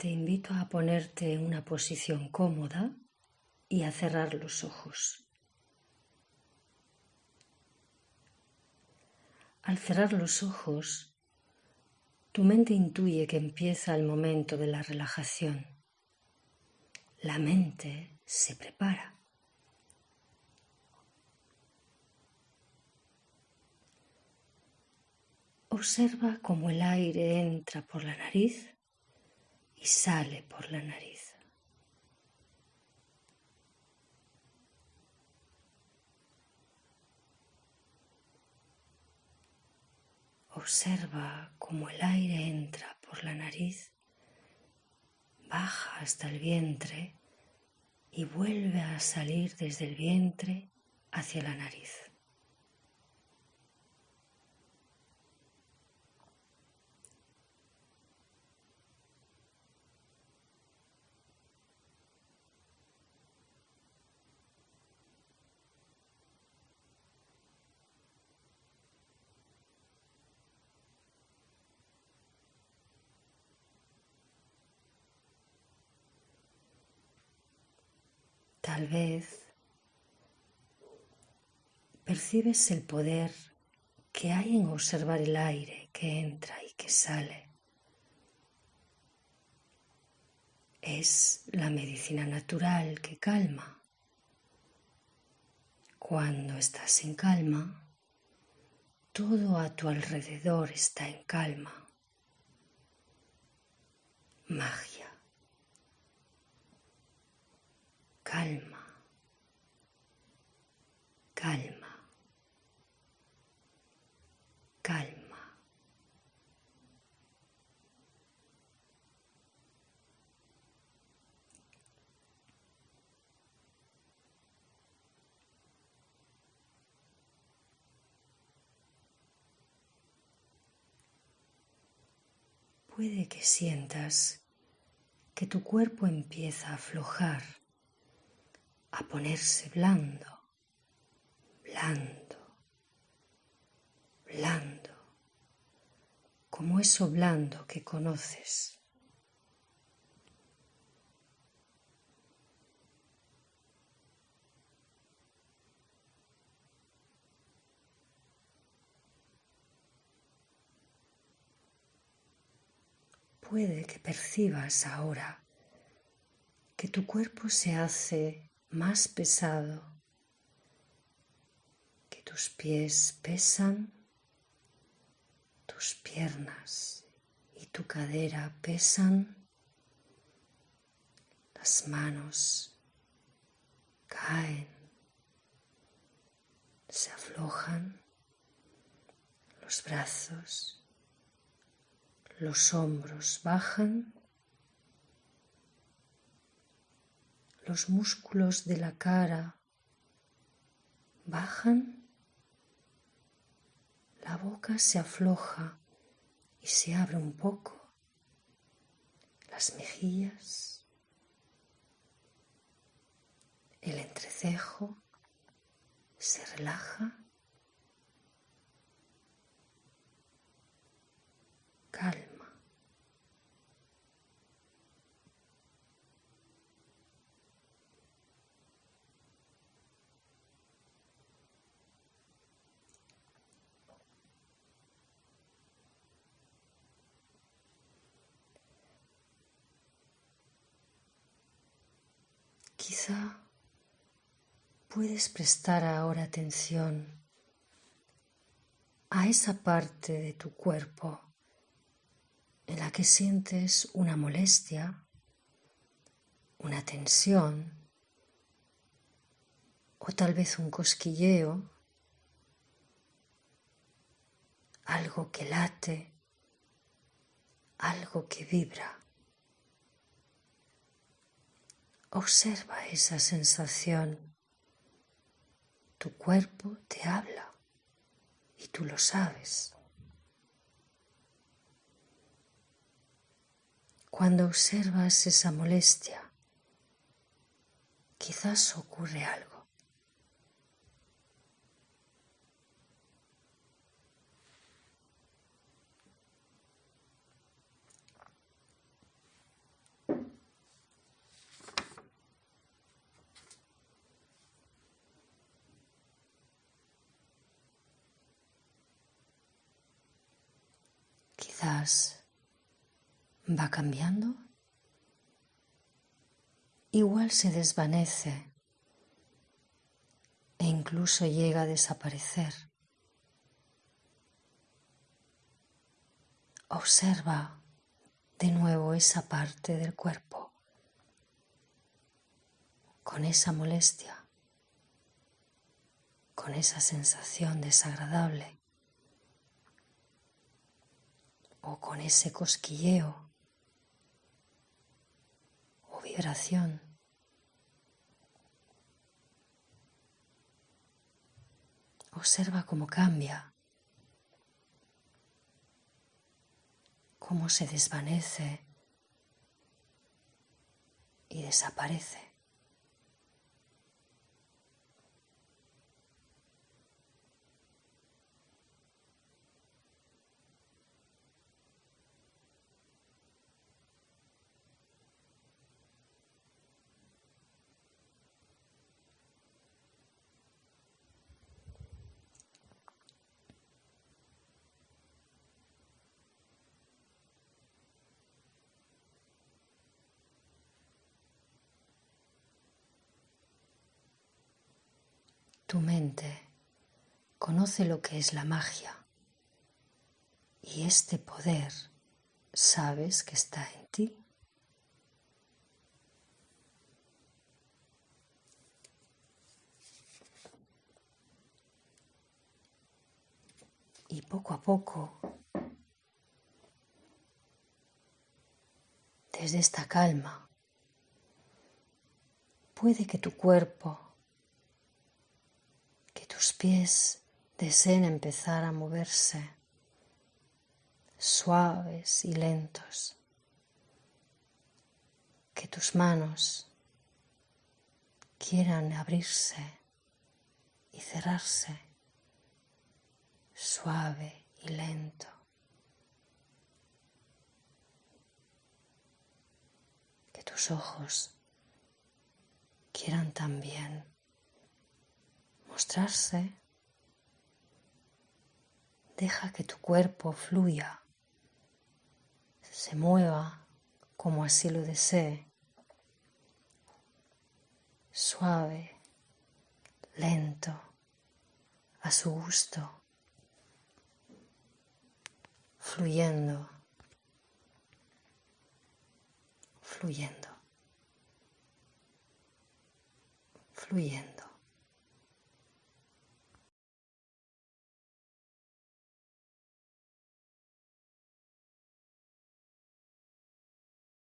te invito a ponerte en una posición cómoda y a cerrar los ojos. Al cerrar los ojos, tu mente intuye que empieza el momento de la relajación. La mente se prepara. Observa cómo el aire entra por la nariz y sale por la nariz. Observa cómo el aire entra por la nariz, baja hasta el vientre y vuelve a salir desde el vientre hacia la nariz. Tal vez percibes el poder que hay en observar el aire que entra y que sale. Es la medicina natural que calma. Cuando estás en calma, todo a tu alrededor está en calma. Magia. Calma, calma, calma. Puede que sientas que tu cuerpo empieza a aflojar a ponerse blando, blando, blando, como eso blando que conoces. Puede que percibas ahora que tu cuerpo se hace más pesado, que tus pies pesan, tus piernas y tu cadera pesan, las manos caen, se aflojan, los brazos, los hombros bajan los músculos de la cara bajan, la boca se afloja y se abre un poco, las mejillas, el entrecejo se relaja, calma. Quizá puedes prestar ahora atención a esa parte de tu cuerpo en la que sientes una molestia, una tensión o tal vez un cosquilleo, algo que late, algo que vibra. Observa esa sensación. Tu cuerpo te habla y tú lo sabes. Cuando observas esa molestia, quizás ocurre algo. Quizás va cambiando, igual se desvanece e incluso llega a desaparecer. Observa de nuevo esa parte del cuerpo con esa molestia, con esa sensación desagradable o con ese cosquilleo o vibración. Observa cómo cambia, cómo se desvanece y desaparece. Tu mente conoce lo que es la magia y este poder sabes que está en ti. Y poco a poco, desde esta calma, puede que tu cuerpo tus pies deseen empezar a moverse suaves y lentos. Que tus manos quieran abrirse y cerrarse suave y lento. Que tus ojos quieran también Deja que tu cuerpo fluya, se mueva como así lo desee, suave, lento, a su gusto, fluyendo, fluyendo, fluyendo.